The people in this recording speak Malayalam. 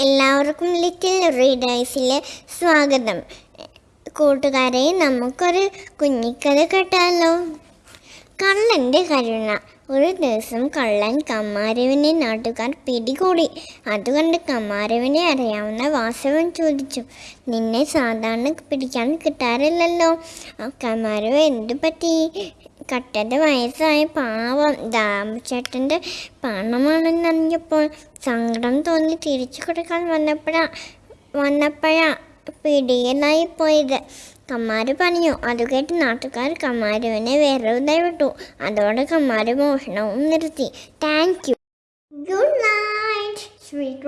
എല്ലാവർക്കും ലിറ്റിൽ റീഡേഴ്സിലെ സ്വാഗതം. കൂട്ടുകാരെ നമുക്കൊരു കുഞ്ഞിക്കഥ കേട്ടാലോ? കള്ളന്റെ കരുണ. ഒരു ദിവസം കള്ളൻ കമ്മാരവിനെ നാട്ടുകാർ പിടികൂടി. അതുകൊണ്ട് കമ്മാരവിനെ അറിയാവുന്ന വാസവൻ ചോദിച്ചു നിന്നെ സാധാരണ പിടിക്കാൻ കിട്ടാറില്ലല്ലോ. കമ്മാരവ എന്തു പറ്റി കട്ടന്റെ വയസ്സായ പാവം ദാമചേട്ടന്റെ പണമാണെന്നറിഞ്ഞപ്പോൾ സങ്കടം തോന്നി തിരിച്ചു കൊടുക്കാൻ വന്നപ്പോഴാ വന്നപ്പോഴാ പിടിയനായി പോയത്. കമ്മാര് പറഞ്ഞു അത് കേട്ട് നാട്ടുകാർ കമ്മാരുവിനെ വെറുതെ വിട്ടു. അതോടെ കമ്മാര് മോഷണവും നിർത്തി. Thank you good night sweet